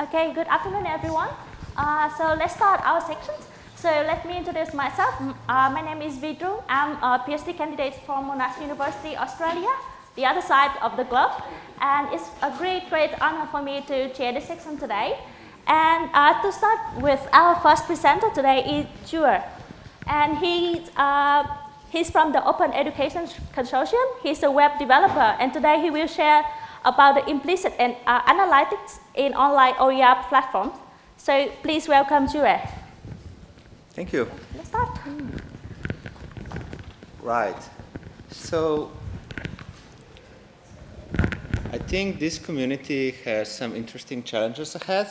Okay, good afternoon, everyone. Uh, so let's start our sections. So let me introduce myself. Uh, my name is Vidru. I'm a PhD candidate from Monash University, Australia, the other side of the globe. And it's a great, great honor for me to chair the section today. And uh, to start with, our first presenter today is Jure. And he, uh, he's from the Open Education Consortium. He's a web developer. And today he will share about the implicit and, uh, analytics in online OER platforms. So please welcome Jure. Thank you. Let's start. Right. So I think this community has some interesting challenges ahead.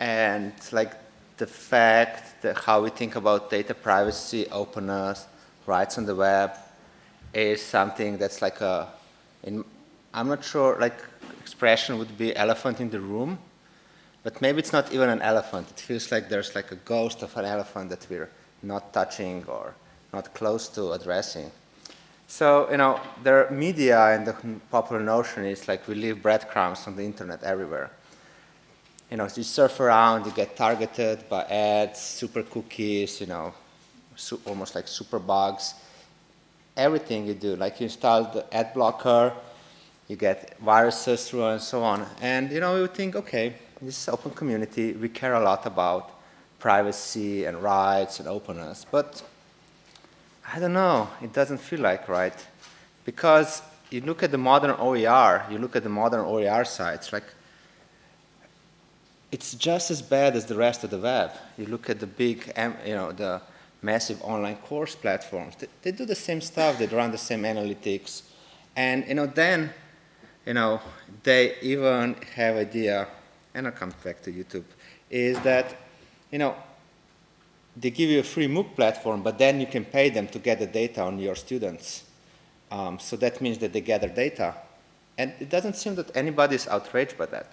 And like the fact that how we think about data privacy, openness, rights on the web is something that's like a, in, I'm not sure, like expression would be elephant in the room, but maybe it's not even an elephant. It feels like there's like a ghost of an elephant that we're not touching or not close to addressing. So, you know, the media and the popular notion is like we leave breadcrumbs on the internet everywhere. You know, you surf around, you get targeted by ads, super cookies, you know, almost like super bugs. Everything you do, like you install the ad blocker, you get viruses through and so on. And, you know, we would think, okay, this is open community. We care a lot about privacy and rights and openness. But I don't know. It doesn't feel like right. Because you look at the modern OER, you look at the modern OER sites, like it's just as bad as the rest of the web. You look at the big, you know, the massive online course platforms. They, they do the same stuff. They run the same analytics. And, you know, then, you know, they even have idea and I'll come back to YouTube, is that, you know, they give you a free MOOC platform, but then you can pay them to get the data on your students. Um, so that means that they gather data. And it doesn't seem that anybody is outraged by that.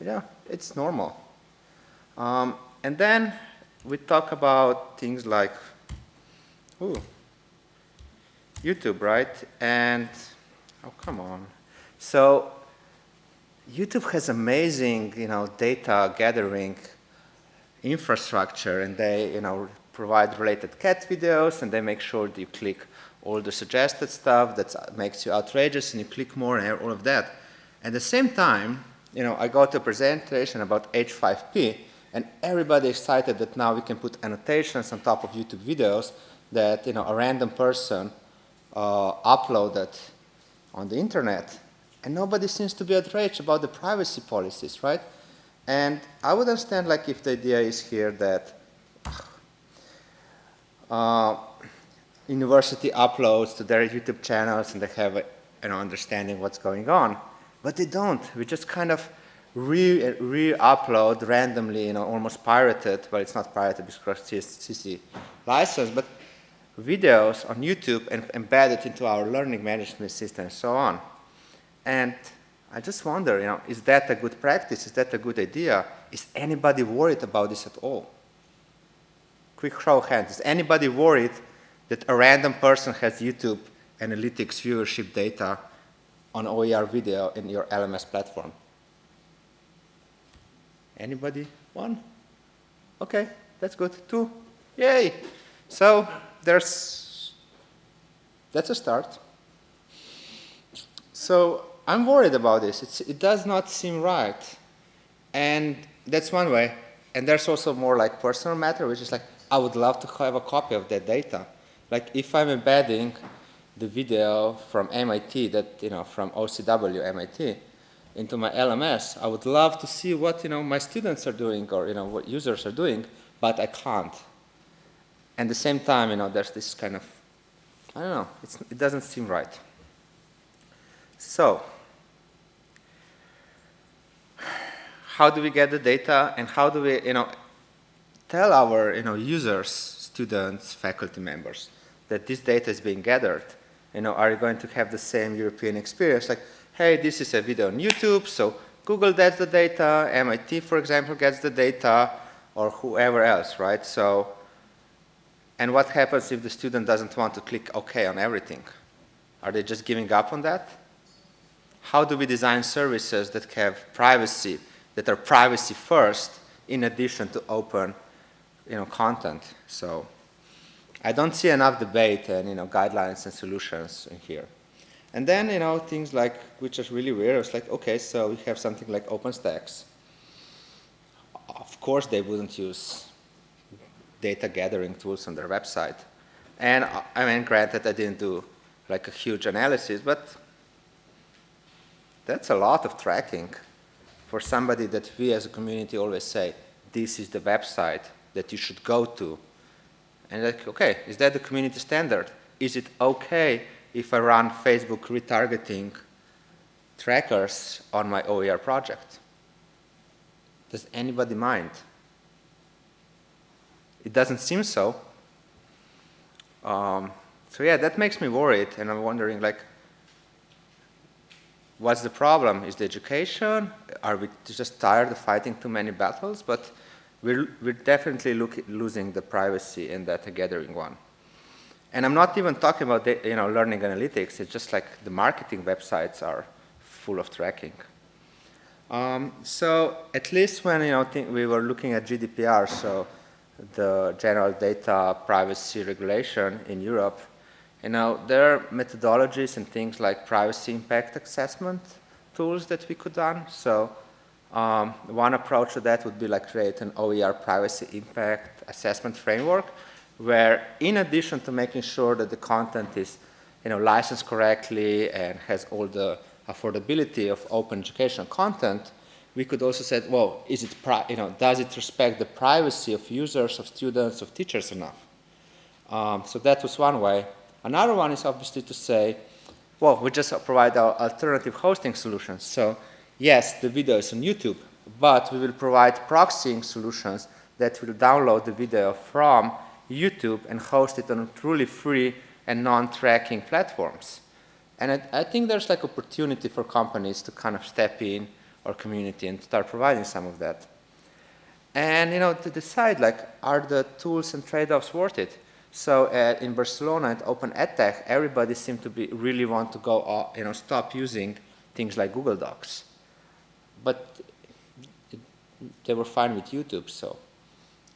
You know, it's normal. Um, and then we talk about things like, ooh, YouTube, right? And, oh, come on. So YouTube has amazing, you know, data gathering infrastructure, and they, you know, provide related cat videos, and they make sure that you click all the suggested stuff that makes you outrageous, and you click more and all of that. At the same time, you know, I got a presentation about H5P, and everybody excited that now we can put annotations on top of YouTube videos that, you know, a random person uh, uploaded on the internet and nobody seems to be outraged about the privacy policies, right? And I would understand like if the idea is here that uh, university uploads to their YouTube channels and they have an understanding what's going on, but they don't. We just kind of re-upload re randomly, you know, almost pirated. Well, it's not pirated because CC license, but videos on YouTube and embed it into our learning management system and so on. And I just wonder, you know, is that a good practice? Is that a good idea? Is anybody worried about this at all? Quick show of hands. Is anybody worried that a random person has YouTube analytics viewership data on OER video in your LMS platform? Anybody? One? Okay, that's good. Two? Yay! So there's, that's a start. So I'm worried about this. It's, it does not seem right. And that's one way. And there's also more like personal matter, which is like, I would love to have a copy of that data. Like if I'm embedding the video from MIT, that, you know, from OCW MIT, into my LMS, I would love to see what, you know, my students are doing or, you know, what users are doing, but I can't. And the same time, you know, there's this kind of, I don't know, it doesn't seem right. So, how do we get the data and how do we, you know, tell our, you know, users, students, faculty members that this data is being gathered? You know, are you going to have the same European experience? Like, hey, this is a video on YouTube, so Google gets the data, MIT, for example, gets the data, or whoever else, right? So, and what happens if the student doesn't want to click OK on everything? Are they just giving up on that? How do we design services that have privacy that are privacy first in addition to open you know, content. So I don't see enough debate and you know, guidelines and solutions in here. And then, you know, things like, which is really weird, it's like, okay, so we have something like OpenStax. Of course they wouldn't use data gathering tools on their website. And I mean, granted, I didn't do like a huge analysis, but that's a lot of tracking for somebody that we as a community always say, this is the website that you should go to. And like, okay, is that the community standard? Is it okay if I run Facebook retargeting trackers on my OER project? Does anybody mind? It doesn't seem so. Um, so yeah, that makes me worried, and I'm wondering, like, what's the problem? Is the education? Are we just tired of fighting too many battles? But we're, we're definitely look, losing the privacy in data gathering one. And I'm not even talking about the, you know, learning analytics. It's just like the marketing websites are full of tracking. Um, so at least when you know, we were looking at GDPR, so the General Data Privacy Regulation in Europe, you know, there are methodologies and things like privacy impact assessment tools that we could done. So um, one approach to that would be like create an OER privacy impact assessment framework where in addition to making sure that the content is you know, licensed correctly and has all the affordability of open educational content, we could also say, well, is it, you know, does it respect the privacy of users, of students, of teachers enough? Um, so that was one way. Another one is obviously to say, well, we just provide our alternative hosting solutions. So yes, the video is on YouTube, but we will provide proxying solutions that will download the video from YouTube and host it on truly free and non-tracking platforms. And I, I, think there's like opportunity for companies to kind of step in our community and start providing some of that. And you know, to decide like, are the tools and trade-offs worth it? So uh, in Barcelona at Open EdTech, everybody seemed to be really want to go, uh, you know, stop using things like Google Docs. But they were fine with YouTube, so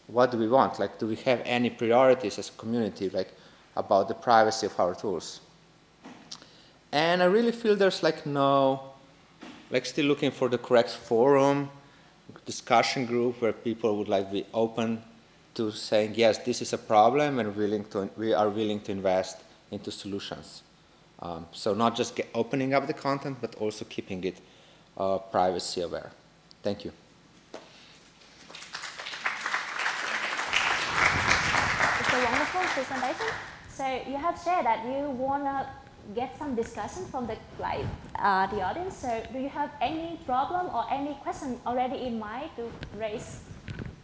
what do we want? Like, do we have any priorities as a community, like, about the privacy of our tools? And I really feel there's like no, like still looking for the correct forum, discussion group where people would like be open to saying, yes, this is a problem and willing to, we are willing to invest into solutions. Um, so not just opening up the content, but also keeping it uh, privacy aware. Thank you. It's a wonderful presentation. So you have shared that you want to get some discussion from the, like, uh, the audience. So do you have any problem or any question already in mind to raise?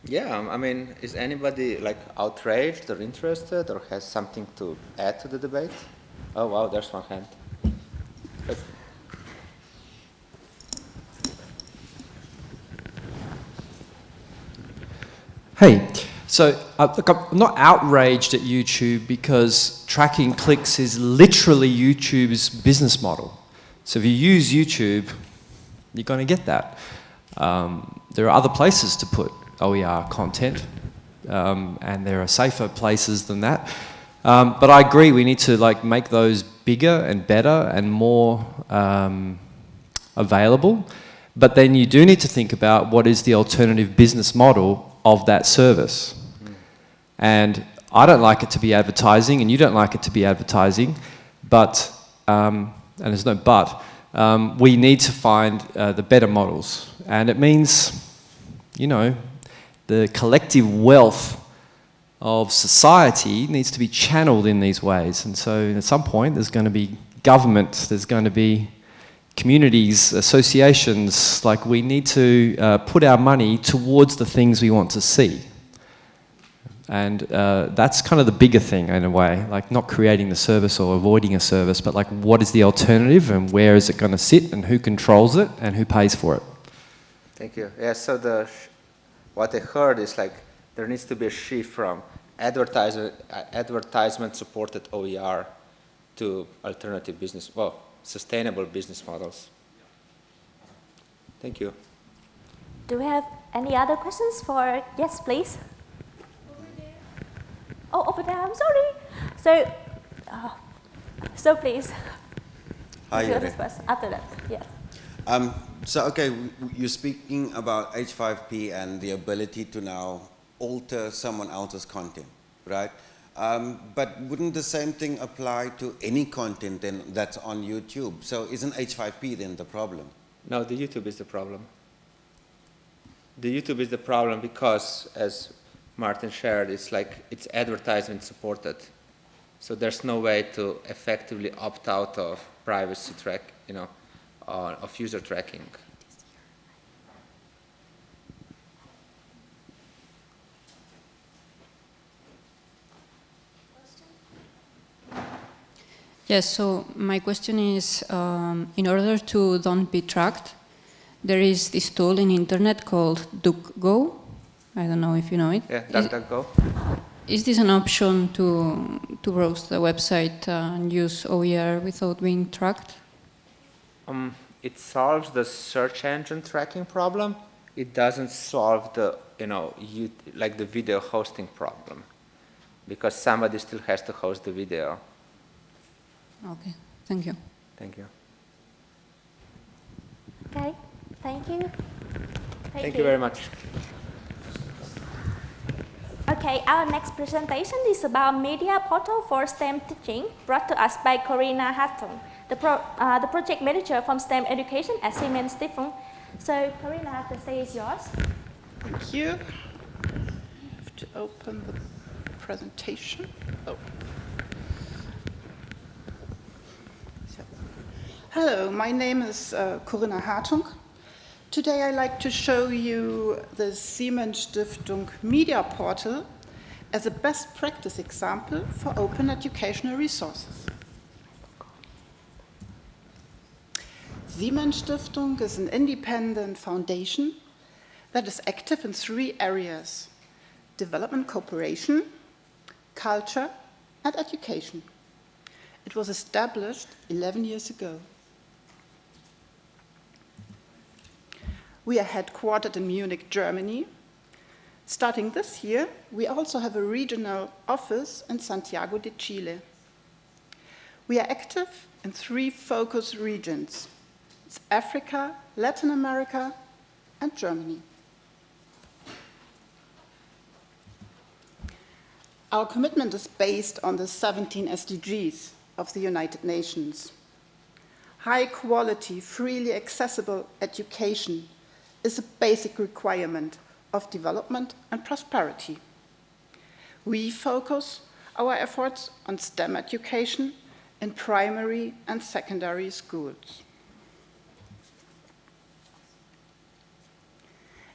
Yeah, I mean, is anybody like outraged or interested or has something to add to the debate? Oh wow, there's one hand. Hey, so uh, look, I'm not outraged at YouTube because tracking clicks is literally YouTube's business model. So if you use YouTube, you're going to get that. Um, there are other places to put OER content, um, and there are safer places than that. Um, but I agree, we need to like make those bigger and better and more um, available. But then you do need to think about what is the alternative business model of that service. And I don't like it to be advertising, and you don't like it to be advertising, but, um, and there's no but, um, we need to find uh, the better models. And it means, you know, the collective wealth of society needs to be channeled in these ways. And so at some point there's going to be government, there's going to be communities, associations, like we need to uh, put our money towards the things we want to see. And uh, that's kind of the bigger thing in a way, like not creating the service or avoiding a service, but like what is the alternative and where is it going to sit and who controls it and who pays for it. Thank you. Yeah, so the what I heard is like there needs to be a shift from advertisement, advertisement supported OER to alternative business, well, sustainable business models. Thank you. Do we have any other questions for, yes, please? Over there. Oh, over there, I'm sorry. So, uh, so please. Hi, this person. After that, yes. Um, so, okay, you're speaking about H5P and the ability to now alter someone else's content, right? Um, but wouldn't the same thing apply to any content then that's on YouTube? So isn't H5P then the problem? No, the YouTube is the problem. The YouTube is the problem because, as Martin shared, it's like it's advertisement supported. So there's no way to effectively opt out of privacy track, you know, uh, of user tracking. Yes, so my question is, um, in order to don't be tracked, there is this tool in internet called DuckGo. I don't know if you know it. Yeah, DuckDuckGo. Is this an option to, to browse the website and use OER without being tracked? Um, it solves the search engine tracking problem. It doesn't solve the, you know, you, like the video hosting problem, because somebody still has to host the video. Okay, thank you. Thank you. Okay, thank you. Thank, you very much. Okay, our next presentation is about media portal for STEM teaching, brought to us by Corinna Hartung, the, pro, uh, the project manager from STEM education at Siemens Stiftung. So, Corinna, the stage is yours. Thank you. I have to open the presentation. Oh. So. Hello, my name is uh, Corinna Hartung. Today I'd like to show you the Siemens Stiftung Media Portal as a best practice example for open educational resources. Siemens Stiftung is an independent foundation that is active in three areas development cooperation, culture, and education. It was established 11 years ago. We are headquartered in Munich, Germany. Starting this year, we also have a regional office in Santiago de Chile. We are active in three focus regions it's Africa, Latin America, and Germany. Our commitment is based on the 17 SDGs of the United Nations. High quality, freely accessible education is a basic requirement of development and prosperity. We focus our efforts on STEM education in primary and secondary schools.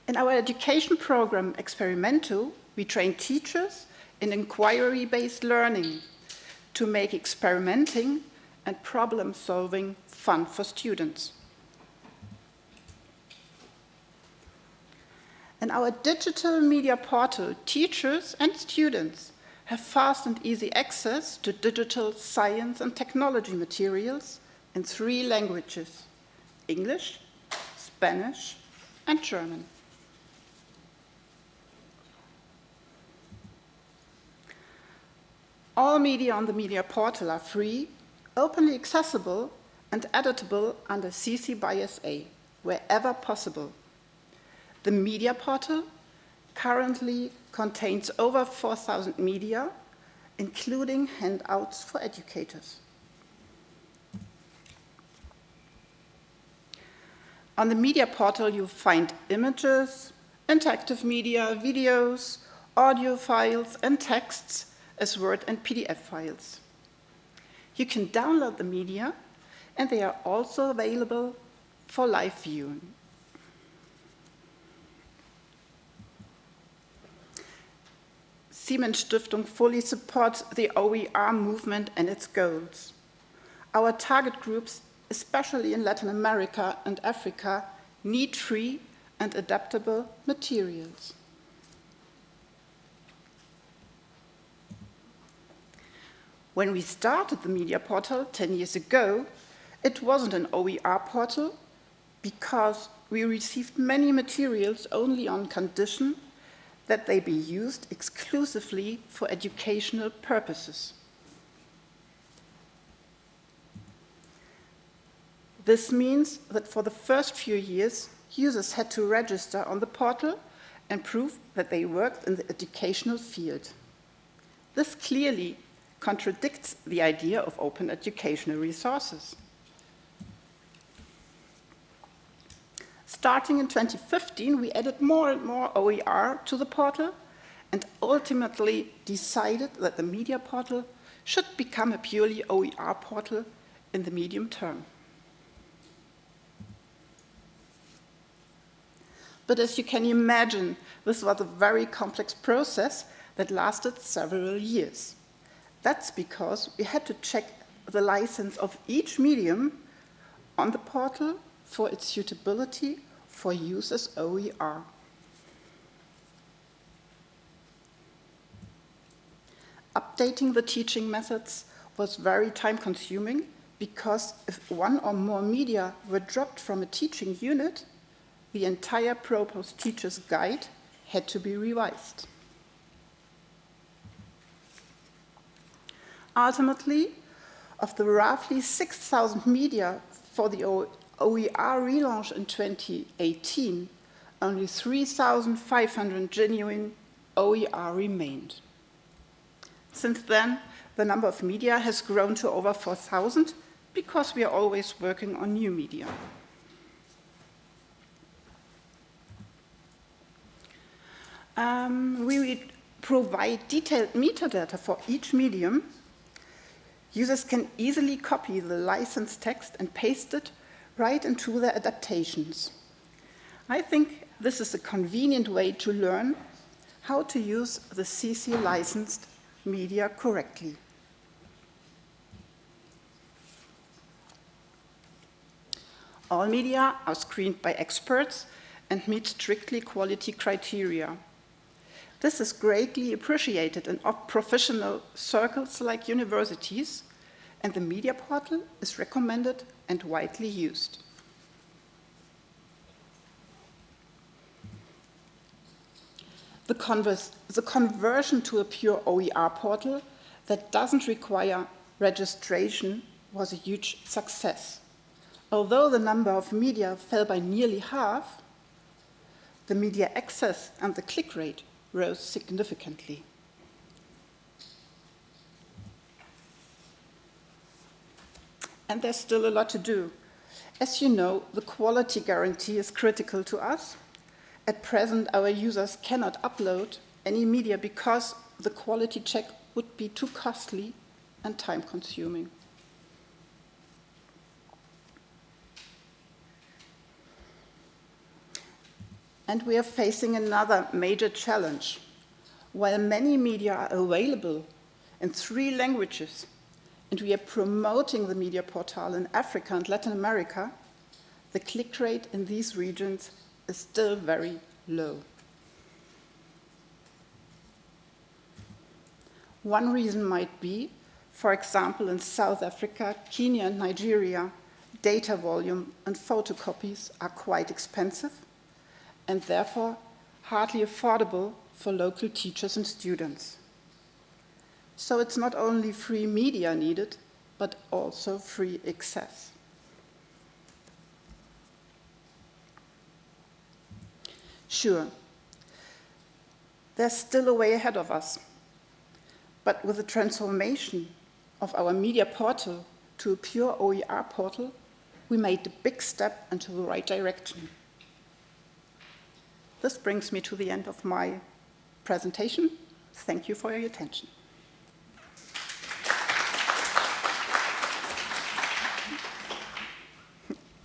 In our education program Experimento, we train teachers in inquiry-based learning to make experimenting and problem-solving fun for students. In our digital media portal, teachers and students have fast and easy access to digital science and technology materials in three languages, English, Spanish, and German. All media on the media portal are free, openly accessible, and editable under CC by SA, wherever possible. The media portal currently contains over 4,000 media, including handouts for educators. On the media portal, you'll find images, interactive media, videos, audio files, and texts as Word and PDF files. You can download the media, and they are also available for live viewing. Siemens Stiftung fully supports the OER movement and its goals. Our target groups, especially in Latin America and Africa, need free and adaptable materials. When we started the media portal 10 years ago, it wasn't an OER portal, because we received many materials only on condition that they be used exclusively for educational purposes. This means that for the first few years, users had to register on the portal and prove that they worked in the educational field. This clearly contradicts the idea of open educational resources. Starting in 2015, we added more and more OER to the portal and ultimately decided that the media portal should become a purely OER portal in the medium term. But as you can imagine, this was a very complex process that lasted several years. That's because we had to check the license of each medium on the portal for its suitability for use as OER. Updating the teaching methods was very time consuming because if one or more media were dropped from a teaching unit, the entire proposed teacher's guide had to be revised. Ultimately, of the roughly 6,000 media for the OER relaunch in 2018, only 3,500 genuine OER remained. Since then, the number of media has grown to over 4,000 because we are always working on new media. Um, we provide detailed metadata for each medium. Users can easily copy the license text and paste it right into their adaptations. I think this is a convenient way to learn how to use the CC licensed media correctly. All media are screened by experts and meet strictly quality criteria. This is greatly appreciated in professional circles like universities, and the media portal is recommended and widely used. The, converse, the conversion to a pure OER portal that doesn't require registration was a huge success. Although the number of media fell by nearly half, the media access and the click rate rose significantly. And there's still a lot to do. As you know, the quality guarantee is critical to us. At present, our users cannot upload any media because the quality check would be too costly and time consuming. And we are facing another major challenge. While many media are available in three languages, and we are promoting the media portal in Africa and Latin America, the click rate in these regions is still very low. One reason might be, for example, in South Africa, Kenya, and Nigeria, data volume and photocopies are quite expensive and therefore hardly affordable for local teachers and students. So it's not only free media needed, but also free access. Sure, there's still a way ahead of us. But with the transformation of our media portal to a pure OER portal, we made a big step into the right direction. This brings me to the end of my presentation. Thank you for your attention.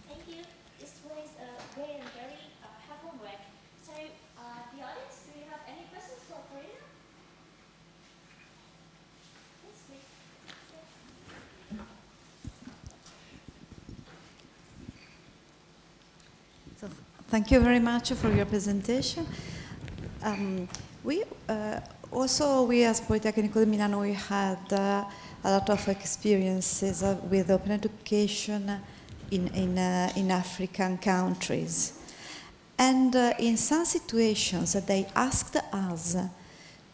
Thank you. This was a great and very uh, helpful work. So, uh, the audience, do you have any questions for Karina? Yes, please. So, thank you very much for your presentation. Um, we uh, also, we as Politecnico di Milano, we had uh, a lot of experiences uh, with open education in, in, uh, in African countries. And uh, in some situations, they asked us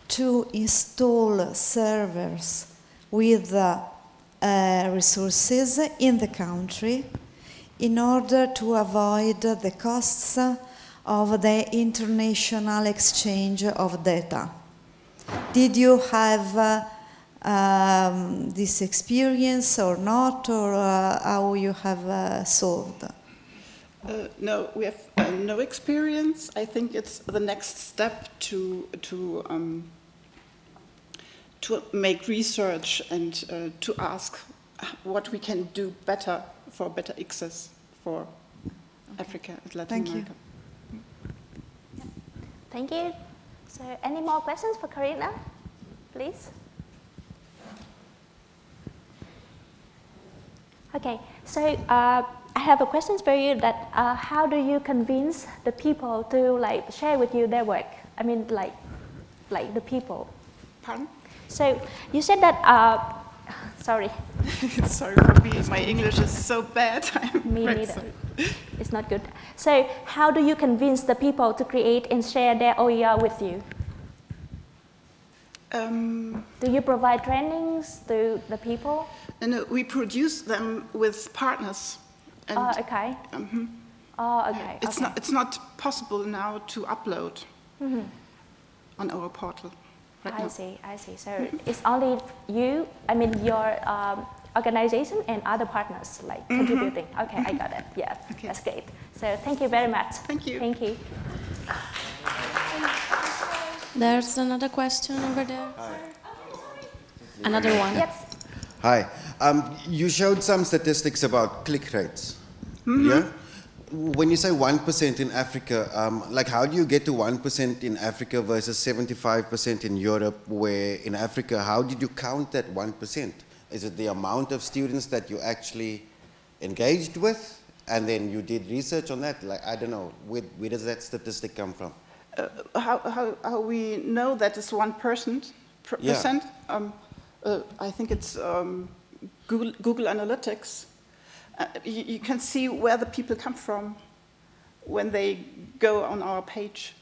to install servers with uh, resources in the country in order to avoid the costs of the international exchange of data. Did you have uh, um, this experience or not, or uh, how you have uh, solved? Uh, no, we have uh, no experience. I think it's the next step to to um, to make research and uh, to ask what we can do better for better access for Africa and Latin Thank you. America. Thank you. So any more questions for Karina, please? Okay, so uh, I have a question for you that uh, how do you convince the people to like share with you their work? I mean like, like the people. Pardon? So you said that, uh, sorry, Sorry for me, my English is so bad. Me neither. sorry. It's not good. So how do you convince the people to create and share their OER with you? Um, Do you provide trainings to the people? and uh, we produce them with partners. Oh, okay. mhm. Oh, okay. it's, okay. not, it's not possible now to upload Mhm. on our portal. Right I now. see, I see. So it's only you, I mean your um, organization and other partners like contributing. Okay, I got it. Yeah, Okay. that's great. So thank you very much. Thank you. Thank you. There's another question over there. Another one. Yes. Hi. Um, you showed some statistics about click rates. Yeah? When you say 1% in Africa, um, like how do you get to 1% in Africa versus 75% in Europe, where in Africa, how did you count that 1%? Is it the amount of students that you actually engaged with? And then you did research on that? Like, I don't know, where, where does that statistic come from? Uh, how, how, how we know that it's one percent, per Yeah. percent? Um, uh, I think it's um, Google, Google Analytics. Uh, you, you can see where the people come from when they go on our page.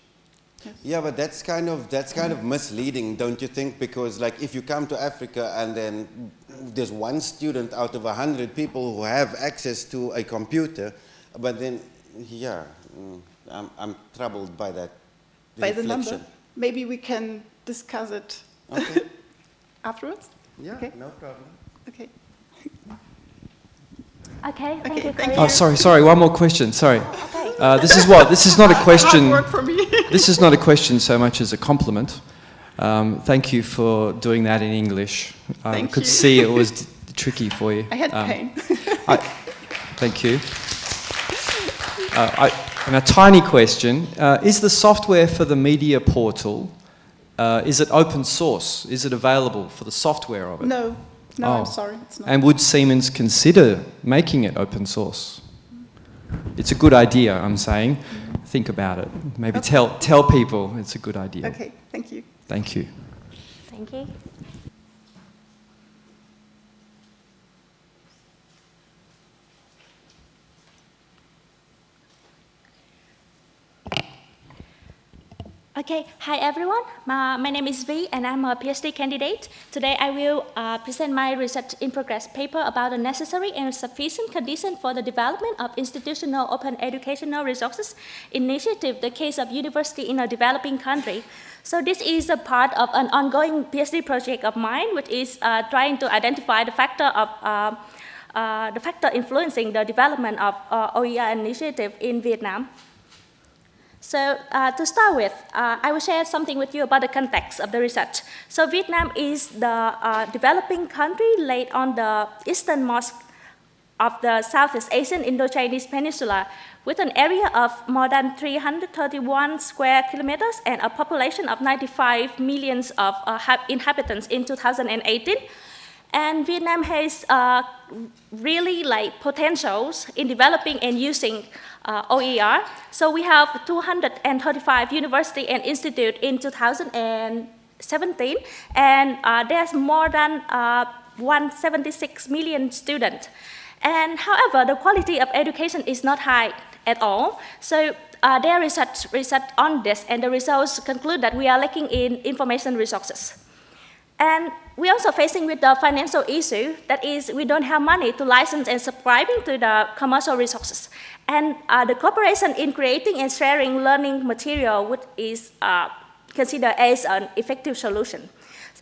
Yeah, but that's kind of that's kind of misleading, don't you think? Because like if you come to Africa and then there's one student out of a hundred people who have access to a computer, but then yeah, mm, I'm I'm troubled by that By the number. Maybe we can discuss it Okay. afterwards? Yeah, Okay. no problem. Okay. Okay, thank Okay, you, thank you. Oh, sorry, sorry. One more question. Sorry. Okay. Uh, this is what? This is not a question. Hard work for me. This is not a question so much as a compliment. Um, thank you for doing that in English. I Thank could you. see it was d- tricky for you. I had Um, pain. I, thank you. Uh, I, and a tiny question: uh, Is the software for the media portal uh, is it open source? Is it available for the software of it? no, no, Oh. I'm sorry. It's not. And would Siemens consider making it open source? It's a good idea, I'm saying. Think about it. Maybe Okay. tell, tell people it's a good idea. Okay, thank you. Thank you. Thank you. Okay, hi everyone. My, my name is V and I'm a PhD candidate. Today I will uh, present my research in progress paper about the necessary and sufficient condition for the development of institutional open educational resources initiative, the case of university in a developing country. So this is a part of an ongoing PhD project of mine, which is uh, trying to identify the factor of uh, uh, the factor influencing the development of uh, OER initiative in Vietnam. So uh, to start with, uh, I will share something with you about the context of the research. So Vietnam is the uh, developing country laid on the easternmost of the Southeast Asian Indo-Chinese Peninsula with an area of more than 331 square kilometers and a population of 95 millions of uh, inhabitants in 2018. And Vietnam has uh, really like potentials in developing and using uh, OER. So we have 235 university and institute in 2017, and uh, there's more than uh, 176 million students. And however, the quality of education is not high at all. So uh, there is research, research on this, and the results conclude that we are lacking in information resources. And we're also facing with the financial issue, that is, we don't have money to license and subscribing to the commercial resources. And uh, the cooperation in creating and sharing learning material which is uh, considered as an effective solution.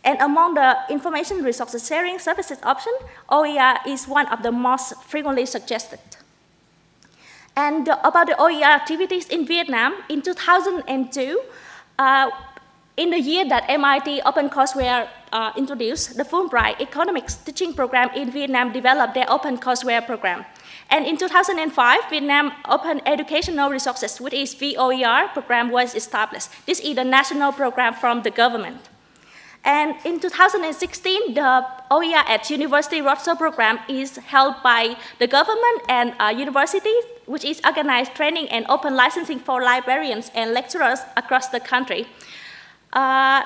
And among the information resources sharing services option, OER is one of the most frequently suggested. And about the OER activities in Vietnam, in 2002, uh, in the year that MIT OpenCourseware uh, introduced, the Fulbright Economics teaching program in Vietnam developed their Open Courseware program. And in 2005, Vietnam Open Educational Resources, which is VOER program, was established. This is a national program from the government. And in 2016, the OER at University Roadshow program is held by the government and uh, universities, which is organized training and open licensing for librarians and lecturers across the country. Uh,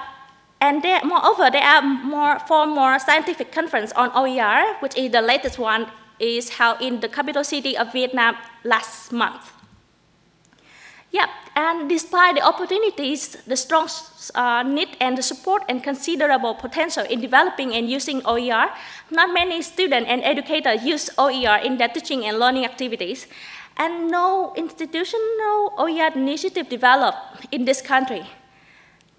and there, moreover, there are more, four more scientific conference on OER, which is the latest one is held in the capital city of Vietnam last month. Yep, and despite the opportunities, the strong uh, need and the support and considerable potential in developing and using OER, not many students and educators use OER in their teaching and learning activities, and no institutional OER initiative developed in this country.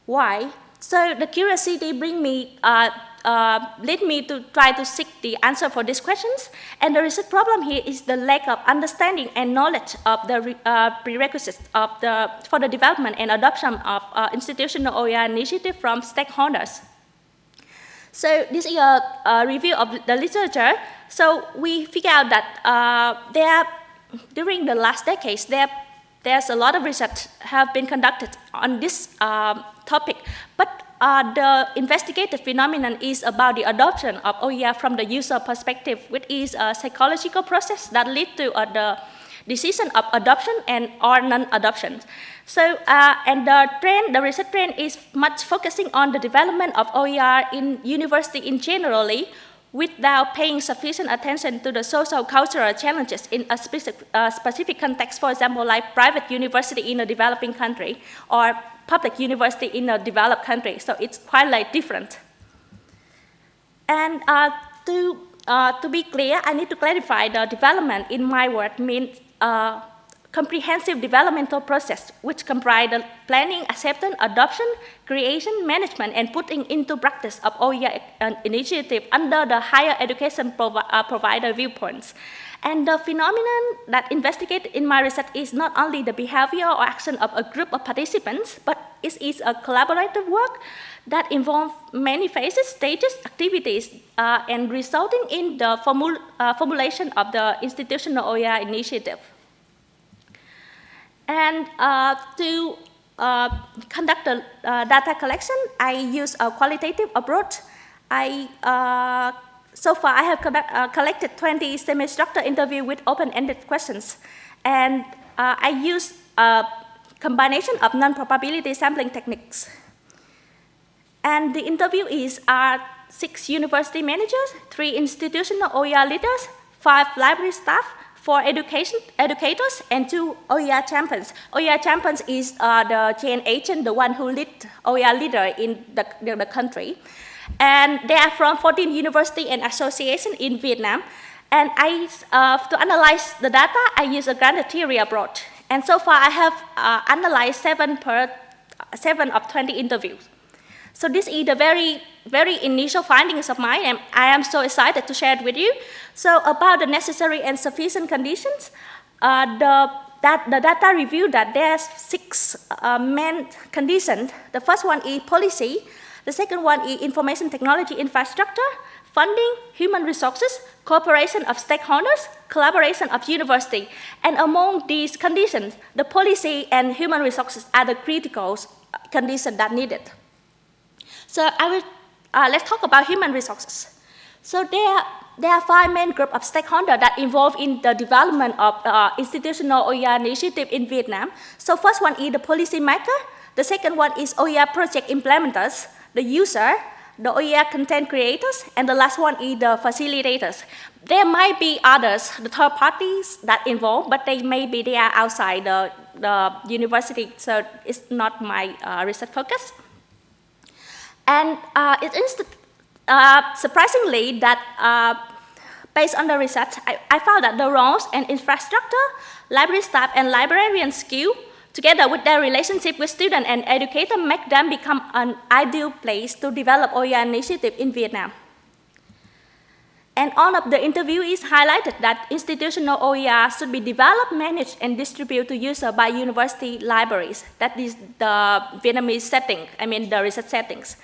Why? So the curiosity bring me uh, uh, led me to try to seek the answer for these questions. And the research problem here is the lack of understanding and knowledge of the uh, prerequisites of the, for the development and adoption of uh, institutional OER initiative from stakeholders. So this is a, a, review of the literature. So we figure out that uh, there, during the last decades, there there's a lot of research have been conducted on this uh, topic, but uh, the investigated phenomenon is about the adoption of OER from the user perspective, which is a psychological process that leads to uh, the decision of adoption and or non-adoption. So, uh, and the trend, the research trend is much focusing on the development of OER in university in generally, without paying sufficient attention to the social cultural challenges in a specific, uh, specific context, for example, like private university in a developing country or public university in a developed country. So it's quite like different. And uh, to, uh, to be clear, I need to clarify the development in my word means uh, comprehensive developmental process, which comprise planning, acceptance, adoption, creation, management, and putting into practice of OER initiative under the higher education provi uh, provider viewpoints. And the phenomenon that investigated in my research is not only the behavior or action of a group of participants, but it is a collaborative work that involves many phases, stages, activities, uh, and resulting in the formul uh, formulation of the institutional OER initiative. And uh, to uh, conduct the uh, data collection, I use a qualitative approach. I, uh, so far, I have uh, collected 20 semi-structured interviews with open-ended questions. And uh, I use a combination of non-probability sampling techniques. And the interviewees are six university managers, three institutional OER leaders, five library staff, for education, educators and two OER champions. OER champions is uh, the chain agent, the one who lead OER leader in the, the, the, country. And they are from 14 university and association in Vietnam. And I, uh, to analyze the data, I use a grant theory approach. And so far I have uh, analyzed seven, per, seven of 20 interviews. So this is a very, very initial findings of mine, and I am so excited to share it with you. So about the necessary and sufficient conditions, uh, the, that, the data revealed that there's six uh, main conditions. The first one is policy. The second one is information technology infrastructure, funding, human resources, cooperation of stakeholders, collaboration of university. And among these conditions, the policy and human resources are the critical conditions that needed. So I will, uh, let's talk about human resources. So there, there are five main groups of stakeholders that involved in the development of uh, institutional OER initiative in Vietnam. So first one is the policy maker. The second one is OER project implementers, the user, the OER content creators, and the last one is the facilitators. There might be others, the third parties that involved, but they may be they are outside the, the university, so it's not my uh, research focus. And uh, it is uh, surprisingly that uh, based on the research, I, I, found that the roles and infrastructure, library staff, and librarian skill together with their relationship with student and educator make them become an ideal place to develop OER initiative in Vietnam. And all of the interviewees highlighted that institutional OER should be developed, managed, and distributed to users by university libraries. That is the Vietnamese setting, I mean the research settings.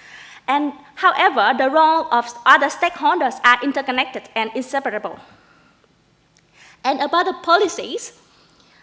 And however, the role of other stakeholders are interconnected and inseparable. And about the policies,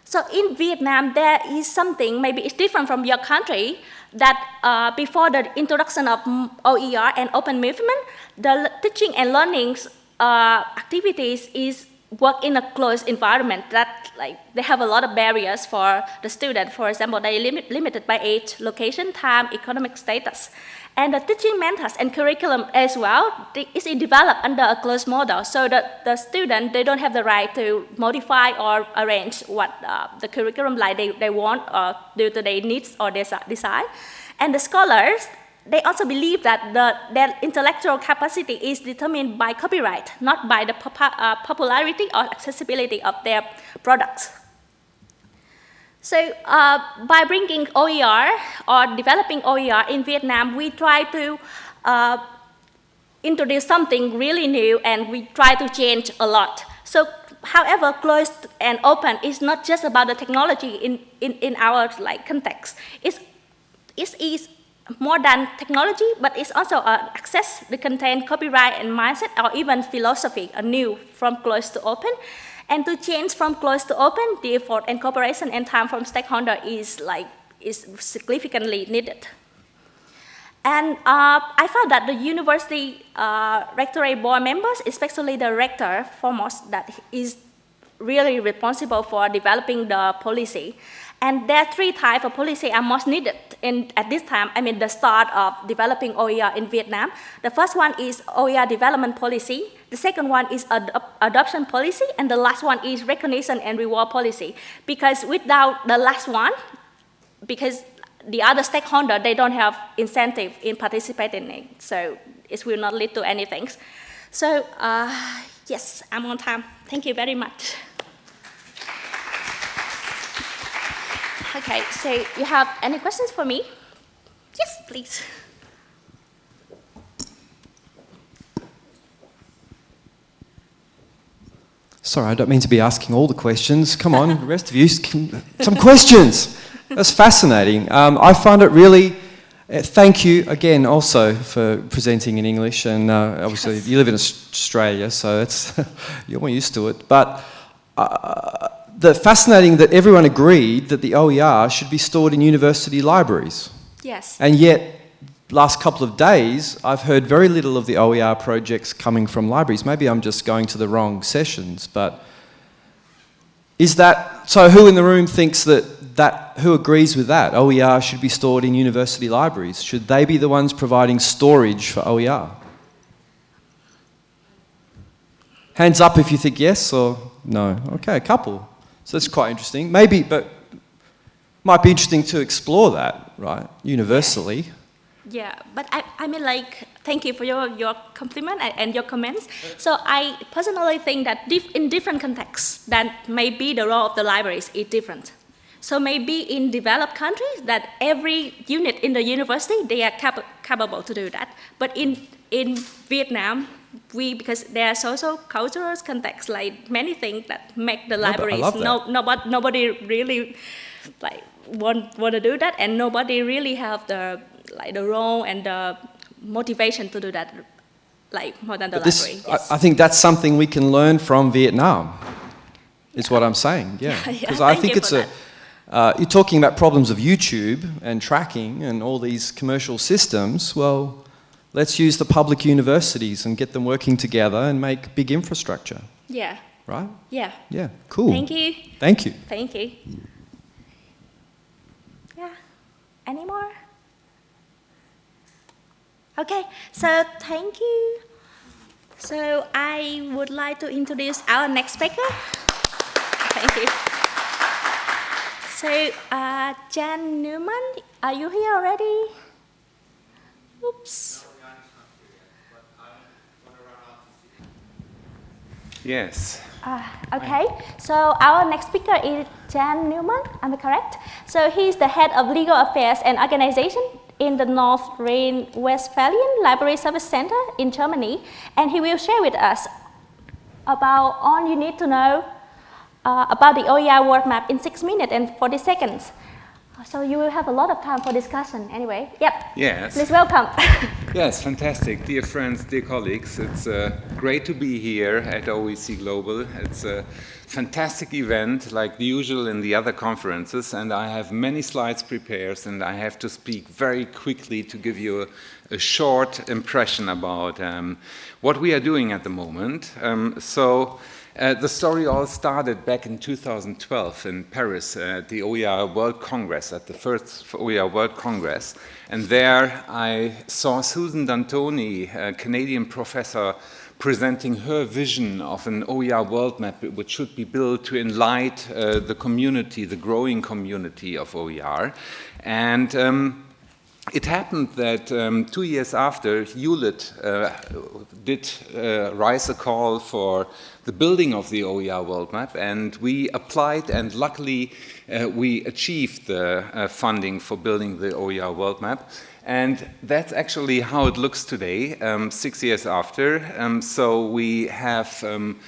so in Vietnam, there is something, maybe it's different from your country, that uh, before the introduction of OER and open movement, the teaching and learning uh, activities is work in a closed environment that like they have a lot of barriers for the student. For example, they limit, limited by age, location, time, economic status. And the teaching methods and curriculum as well is developed under a closed model. So that the student, they don't have the right to modify or arrange what uh, the curriculum like they, they want due to their needs or their desire. And the scholars, they also believe that the, their intellectual capacity is determined by copyright, not by the uh, popularity or accessibility of their products. So uh, by bringing OER or developing OER in Vietnam, we try to uh, introduce something really new and we try to change a lot. So however, closed and open is not just about the technology in, in, in our like context. It's, it is more than technology, but it's also uh, access, the content, copyright, and mindset, or even philosophy, a new from closed to open. And to change from closed to open, the effort and cooperation and time from stakeholder is like is significantly needed. And uh, I found that the university uh, rectorate board members, especially the rector foremost, that is really responsible for developing the policy. And there are three types of policy are most needed in, at this time, I mean the start of developing OER in Vietnam. The first one is OER development policy. The second one is ad adoption policy. And the last one is recognition and reward policy. Because without the last one, because the other stakeholder, they don't have incentive in participating in it. So it will not lead to anything. So uh, yes, I'm on time. Thank you very much. Okay, so you have any questions for me? Yes, please. Sorry, I don't mean to be asking all the questions. Come on, the rest of you, some questions. That's fascinating. Um, I find it really, uh, thank you again also for presenting in English. And uh, obviously, you live in Australia, so it's, you're more used to it. But uh, the fascinating that everyone agreed that the OER should be stored in university libraries. Yes. And yet, last couple of days, I've heard very little of the OER projects coming from libraries. Maybe I'm just going to the wrong sessions, but is that, so who in the room thinks that, that who agrees with that? OER should be stored in university libraries. Should they be the ones providing storage for OER? Hands up if you think yes or no. Okay, a couple. So that's quite interesting. Maybe, but might be interesting to explore that, right, universally. Yeah, but I, I mean like, thank you for your, your compliment and your comments. So I personally think that diff in different contexts, that maybe the role of the libraries is different. So maybe in developed countries that every unit in the university, they are cap capable to do that. But in, in Vietnam, we because there are social cultural contexts like many things that make the libraries no, no nobody nobody really like want want to do that and nobody really have the like the role and the motivation to do that like more than the but library. This, yes. I, I, think that's something we can learn from Vietnam. Is yeah. what I'm saying. Yeah, because yeah, I think it's a. Uh, you're talking about problems of YouTube and tracking and all these commercial systems. Well, let's use the public universities and get them working together and make big infrastructure. Yeah. Right? Yeah. Yeah, cool. Thank you. Thank you. Thank you. Yeah. Any more? Okay, so thank you. So I would like to introduce our next speaker. Thank you. So, uh, Jan Neumann, are you here already? Oops. Yes. Uh, okay, so our next speaker is Jan Neumann, am I correct? So he's the head of legal affairs and organization in the North Rhine-Westphalian Library Service Center in Germany, and he will share with us about all you need to know uh, about the OER world map in 6 minutes and 40 seconds. So you will have a lot of time for discussion anyway. Yep. Yes. Please welcome. yes, fantastic. Dear friends, dear colleagues, it's uh, great to be here at OEC Global. It's a fantastic event like the usual in the other conferences and I have many slides prepared and I have to speak very quickly to give you a, a short impression about um, what we are doing at the moment. Um, so uh, the story all started back in 2012 in Paris at the OER World Congress, at the first OER World Congress. And there I saw Susan D'Antoni, a Canadian professor, presenting her vision of an OER world map which should be built to enlighten uh, the community, the growing community of OER. And um, it happened that um, two years after, Hewlett uh, did uh, rise a call for the building of the OER world map, and we applied, and luckily uh, we achieved the uh, funding for building the OER world map. And that's actually how it looks today, um, six years after. Um, so we have um,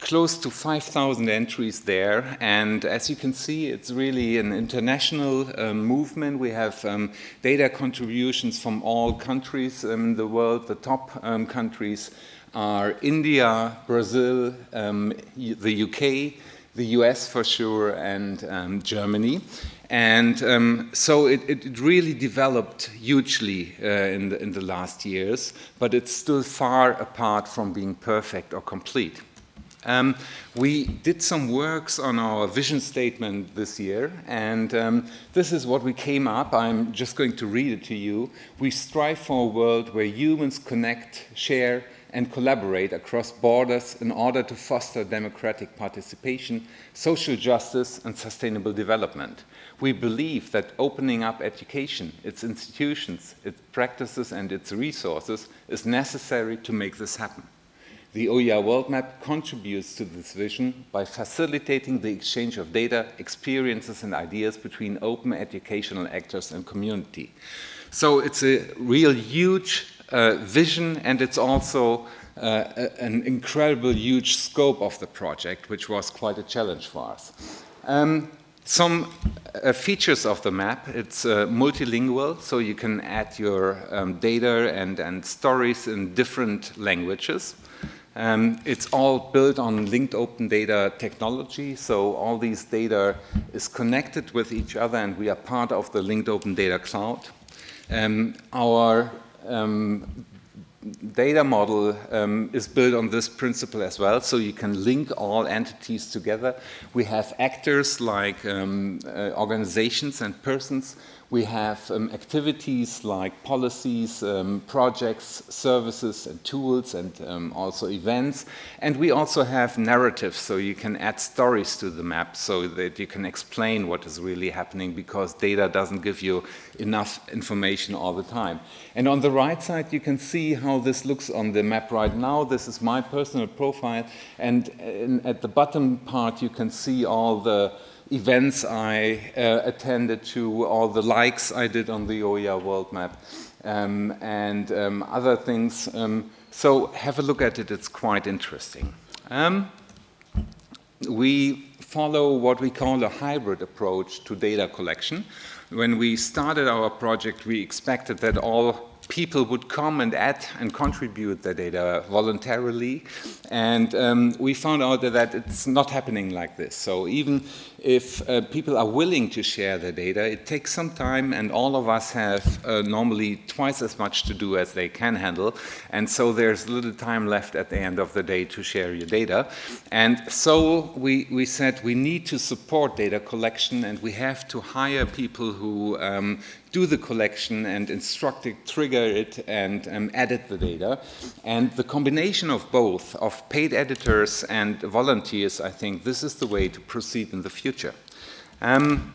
close to 5,000 entries there. And as you can see, it's really an international um, movement. We have um, data contributions from all countries in the world. The top um, countries are India, Brazil, um, the UK, the US for sure, and Germany. And um, so it, it, really developed hugely uh, in, the, in the last years, but it's still far apart from being perfect or complete. Um, we did some works on our vision statement this year, and um, this is what we came up. I'm just going to read it to you. We strive for a world where humans connect, share, and collaborate across borders in order to foster democratic participation, social justice, and sustainable development. We believe that opening up education, its institutions, its practices, and its resources is necessary to make this happen. The OER World Map contributes to this vision by facilitating the exchange of data, experiences, and ideas between open educational actors and community. So it's a real huge uh, vision, and it's also uh, an incredible huge scope of the project, which was quite a challenge for us. Um, some uh, features of the map, it's uh, multilingual, so you can add your um, data and, and stories in different languages. Um, it's all built on linked open data technology, so all these data is connected with each other and we are part of the linked open data cloud. Um, our um, data model um, is built on this principle as well, so you can link all entities together. We have actors like um, uh, organizations and persons we have um, activities like policies, um, projects, services, and tools, and um, also events. And we also have narratives, so you can add stories to the map so that you can explain what is really happening because data doesn't give you enough information all the time. And on the right side, you can see how this looks on the map right now. This is my personal profile. And in, at the bottom part, you can see all the events I uh, attended to, all the likes I did on the OER world map, um, and um, other things. Um, so have a look at it, it's quite interesting. Um, we follow what we call a hybrid approach to data collection. When we started our project, we expected that all people would come and add and contribute their data voluntarily. And um, we found out that it's not happening like this. So even if uh, people are willing to share their data, it takes some time and all of us have uh, normally twice as much to do as they can handle. And so there's little time left at the end of the day to share your data. And so we, we said we need to support data collection and we have to hire people who um, do the collection and instruct it, trigger it and um, edit the data. And the combination of both, of paid editors and volunteers, I think this is the way to proceed in the future. Um,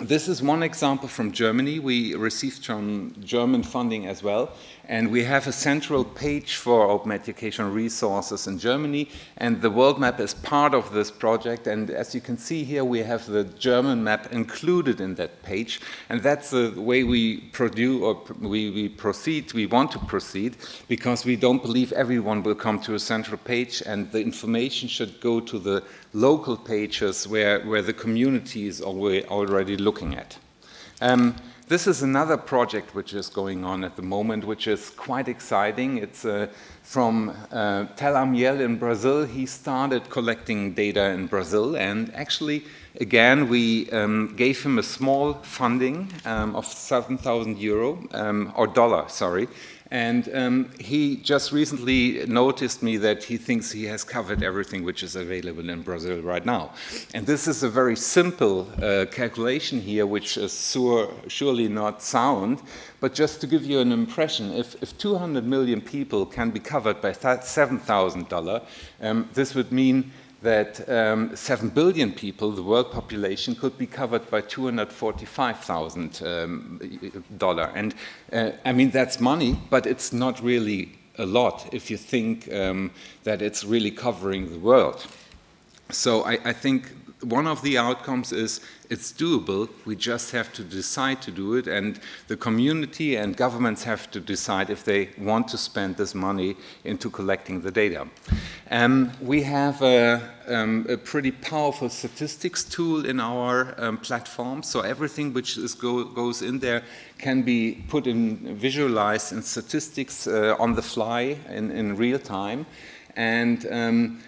this is one example from Germany. We received some German funding as well. And we have a central page for open education resources in Germany. And the world map is part of this project. And as you can see here, we have the German map included in that page. And that's the way we produce or we, we proceed, we want to proceed, because we don't believe everyone will come to a central page. And the information should go to the local pages where, where the community is already looking at. Um, this is another project which is going on at the moment, which is quite exciting. It's uh, from uh, Tel Amiel in Brazil. He started collecting data in Brazil, and actually, again, we um, gave him a small funding um, of 7,000 euro, um, or dollar, sorry, and um, he just recently noticed me that he thinks he has covered everything which is available in Brazil right now. And this is a very simple uh, calculation here, which is sur surely not sound, but just to give you an impression, if, if 200 million people can be covered by $7,000, um, this would mean that um, 7 billion people, the world population, could be covered by $245,000. Um, and uh, I mean, that's money, but it's not really a lot if you think um, that it's really covering the world. So I, I think one of the outcomes is it's doable, we just have to decide to do it, and the community and governments have to decide if they want to spend this money into collecting the data. Um, we have a, um, a, pretty powerful statistics tool in our um, platform, so everything which go, goes in there can be put in, visualized in statistics uh, on the fly in, in real time. And um,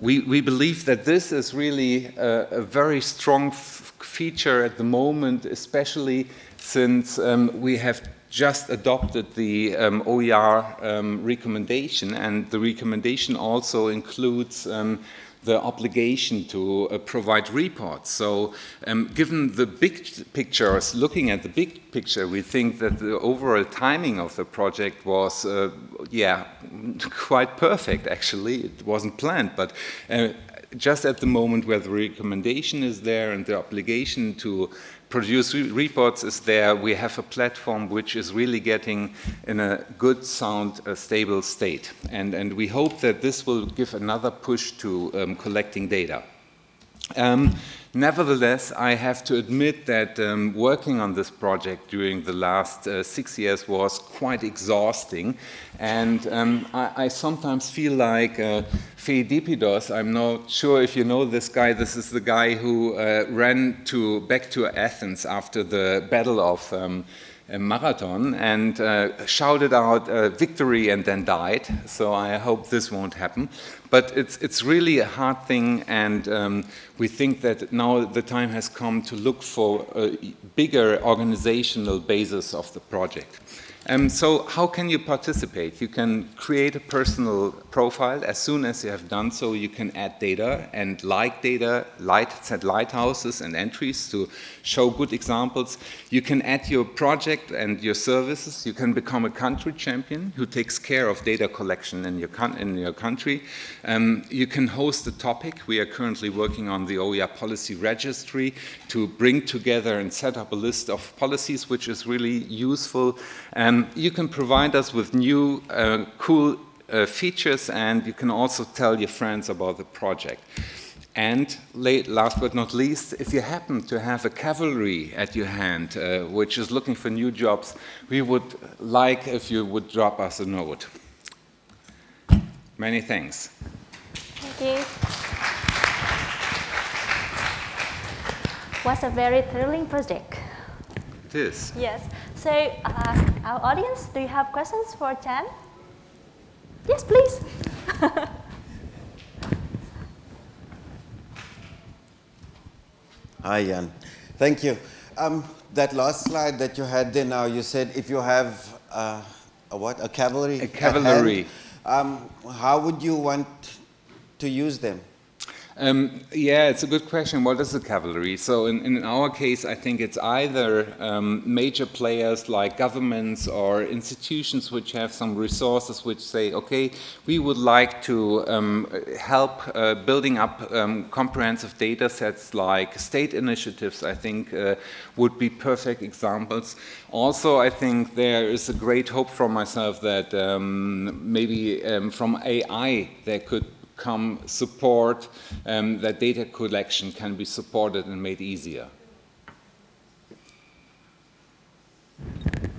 we, we believe that this is really a, a very strong feature at the moment, especially since um, we have just adopted the um, OER um, recommendation, and the recommendation also includes um, the obligation to uh, provide reports. So um, given the big pictures, looking at the big picture, we think that the overall timing of the project was, uh, yeah, quite perfect actually. It wasn't planned, but uh, just at the moment where the recommendation is there and the obligation to produce re reports is there, we have a platform which is really getting in a good, sound, uh, stable state. And, and we hope that this will give another push to um, collecting data. Um, nevertheless, I have to admit that um, working on this project during the last uh, six years was quite exhausting. And um, I, I, sometimes feel like uh, I'm not sure if you know this guy, this is the guy who uh, ran to, back to Athens after the Battle of um, Marathon and uh, shouted out uh, victory and then died. So I hope this won't happen. But it's, it's really a hard thing, and um, we think that now the time has come to look for a bigger organizational basis of the project. Um, so how can you participate? You can create a personal profile. As soon as you have done so, you can add data and like data, light, set lighthouses and entries to show good examples. You can add your project and your services. You can become a country champion who takes care of data collection in your, in your country. Um, you can host a topic. We are currently working on the OER policy registry to bring together and set up a list of policies, which is really useful. Um, you can provide us with new, uh, cool uh, features, and you can also tell your friends about the project. And late, last but not least, if you happen to have a cavalry at your hand, uh, which is looking for new jobs, we would like if you would drop us a note. Many thanks. Thank you. Was a very thrilling project. It is. Yes. So, uh, our audience, do you have questions for Chan? Yes, please. Hi, Jan. Thank you. Um, that last slide that you had there now, you said if you have uh, a what? A cavalry? A cavalry. Hand, um, how would you want to use them? Um, yeah, it's a good question. What is the cavalry? So in, in our case, I think it's either um, major players like governments or institutions which have some resources which say, okay, we would like to um, help uh, building up um, comprehensive data sets like state initiatives, I think uh, would be perfect examples. Also, I think there is a great hope from myself that um, maybe um, from AI there could come support um, that data collection can be supported and made easier.